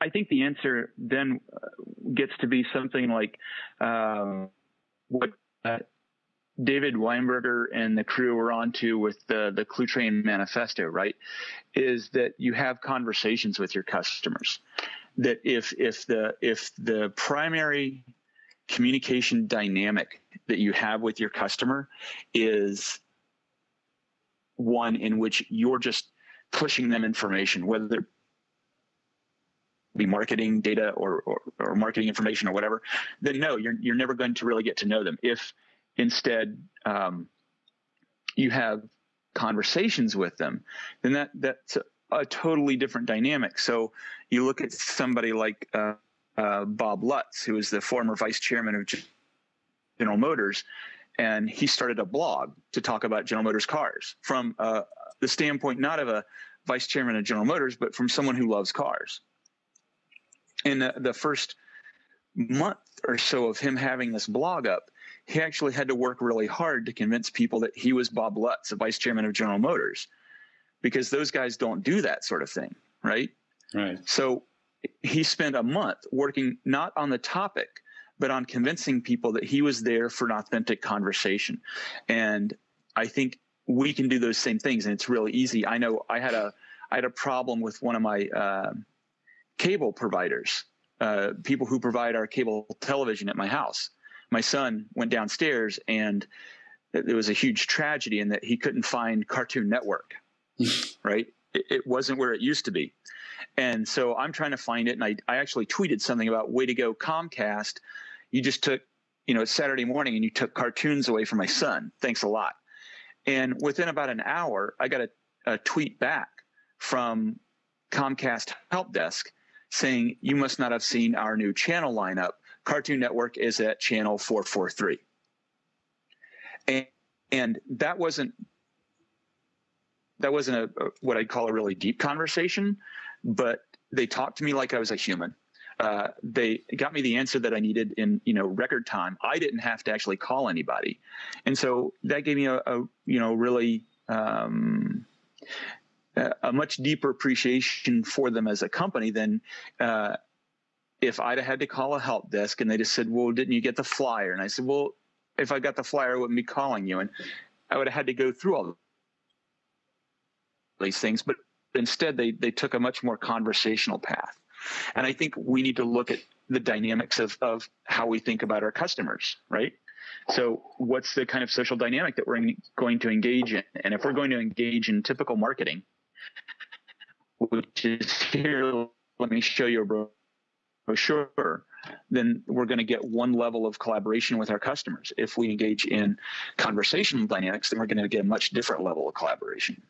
I think the answer then uh, gets to be something like uh, what uh, David Weinberger and the crew were onto with the the Cluetrain Manifesto, right? Is that you have conversations with your customers. That if if the if the primary communication dynamic that you have with your customer is one in which you're just pushing them information, whether be marketing data or, or, or marketing information or whatever, then no, you're, you're never going to really get to know them. If instead um, you have conversations with them, then that that's a, a, totally different dynamic. So you look at somebody like uh, uh, Bob Lutz, who is the former vice chairman of General Motors, and he started a blog to talk about General Motors cars from uh, the standpoint not of a vice chairman of General Motors, but from someone who loves cars. In the, the first month or so of him having this blog up, he actually had to work really hard to convince people that he was Bob Lutz, the vice chairman of General Motors, because those guys don't do that sort of thing, right? Right. So he spent a month working not on the topic, but on convincing people that he was there for an authentic conversation. And I think we can do those same things, and it's really easy. I know I had a I had a problem with one of my uh, cable providers, uh, people who provide our cable television at my house my son went downstairs and there was a huge tragedy in that he couldn't find Cartoon Network, right? It, it, wasn't where it used to be. And so I'm trying to find it. And I, I actually tweeted something about way to go Comcast. You just took, you know, Saturday morning and you took cartoons away from my son. Thanks a lot. And within about an hour, I got a, a tweet back from Comcast help desk saying, you must not have seen our new channel lineup Cartoon Network is at channel 443. And, and that wasn't that wasn't a, a, what I'd call a really deep conversation, but they talked to me like I was a human. Uh, they got me the answer that I needed in you know record time. I didn't have to actually call anybody, and so that gave me a, a you know really um, a much deeper appreciation for them as a company than uh, if I'd had to call a help desk and they just said, "Well, didn't you get the flyer?" and I said, "Well, if I got the flyer, I wouldn't be calling you," and I would have had to go through all these things. But instead, they they took a much more conversational path, and I think we need to look at the dynamics of of how we think about our customers, right? So, what's the kind of social dynamic that we're going to engage in? And if we're going to engage in typical marketing, which is here, let me show you a sure, then we're going to get one level of collaboration with our customers. If we engage in conversational dynamics, then we're going to get a much different level of collaboration.